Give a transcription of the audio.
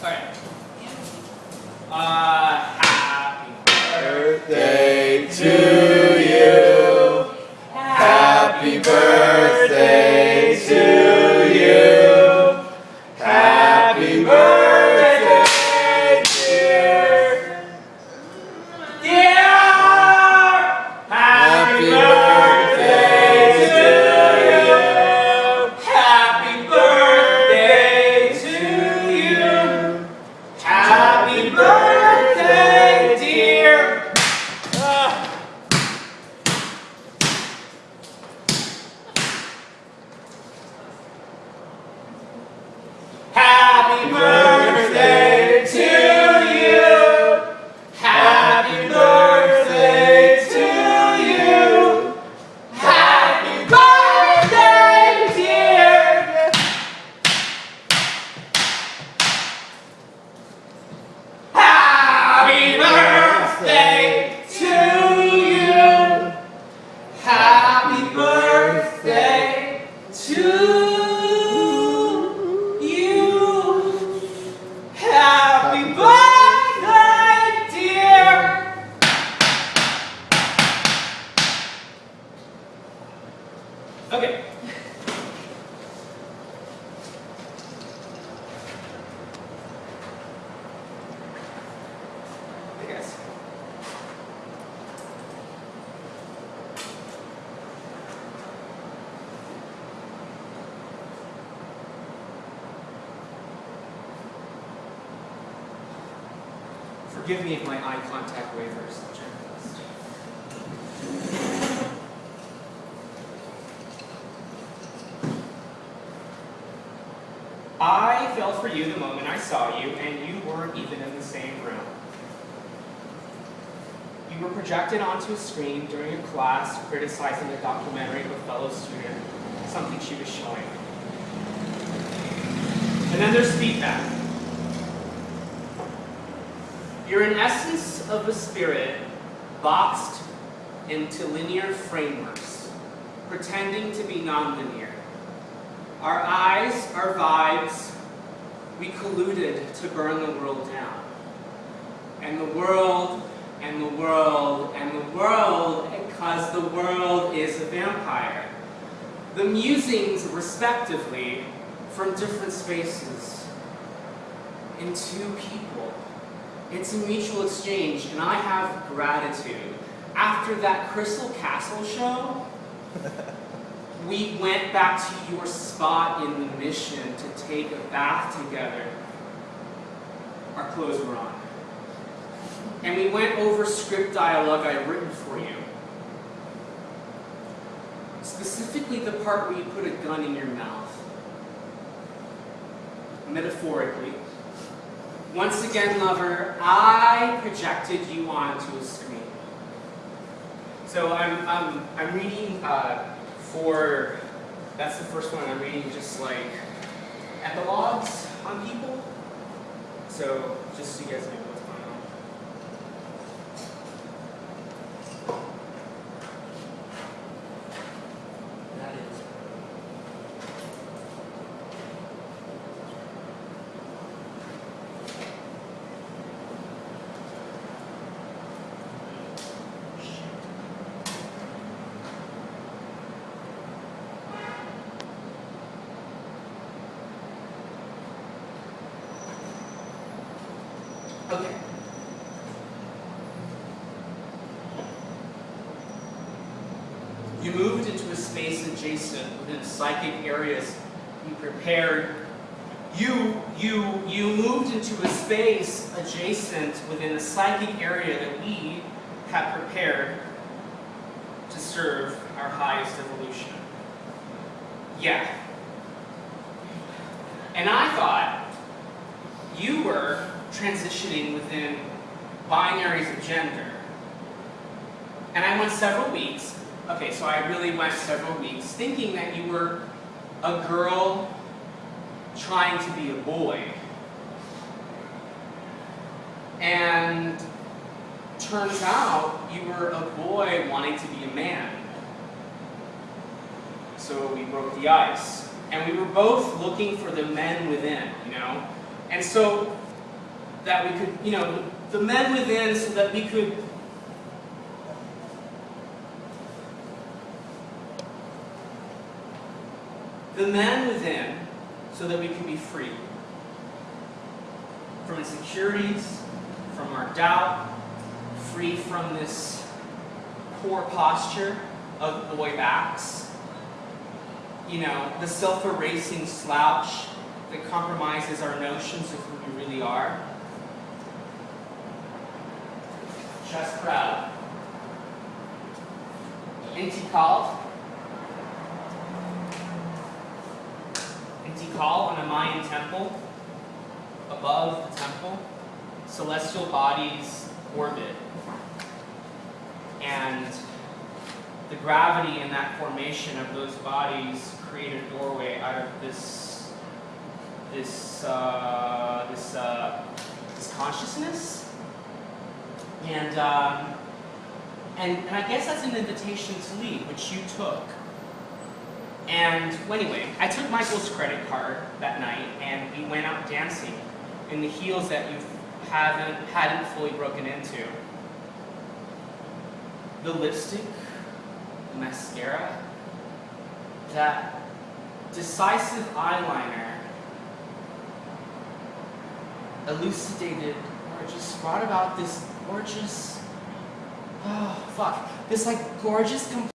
Alright. Uh, Forgive me if my eye contact wavers. I'll check this. I for you the moment I saw you, and you weren't even in the same room. You were projected onto a screen during a class criticizing a documentary of a fellow student, something she was showing. And then there's feedback. You're an essence of a spirit boxed into linear frameworks, pretending to be nonlinear. Our eyes, our vibes, we colluded to burn the world down. And the world, and the world, and the world, because the world is a vampire. The musings, respectively, from different spaces, in two people. It's a mutual exchange, and I have gratitude. After that Crystal Castle show, we went back to your spot in the mission to take a bath together. Our clothes were on. And we went over script dialogue I'd written for you. Specifically the part where you put a gun in your mouth. Metaphorically. Once again, lover, I projected you onto a screen. So I'm, I'm, I'm reading uh, for, that's the first one, I'm reading just like epilogues on people. So just so you guys know Okay. You moved into a space adjacent within psychic areas you prepared. You, you, you moved into a space adjacent within a psychic area that we have prepared to serve our highest evolution. Yeah. And I thought you were transitioning within binaries of gender. And I went several weeks, okay, so I really went several weeks thinking that you were a girl trying to be a boy. And turns out you were a boy wanting to be a man. So we broke the ice. And we were both looking for the men within, you know? And so that we could, you know, the men within so that we could the men within so that we can be free from insecurities, from our doubt, free from this poor posture of boy backs. You know, the self erasing slouch that compromises our notions of who we really are. Chest. Inti called. Inti call on a Mayan temple. Above the temple, celestial bodies orbit. And the gravity in that formation of those bodies create a doorway out of this this uh, this uh, this consciousness, and um, and and I guess that's an invitation to leave, which you took. And well, anyway, I took Michael's credit card that night, and we went out dancing in the heels that you haven't hadn't fully broken into. The lipstick, the mascara, that decisive eyeliner elucidated or just brought about this gorgeous oh fuck. This like gorgeous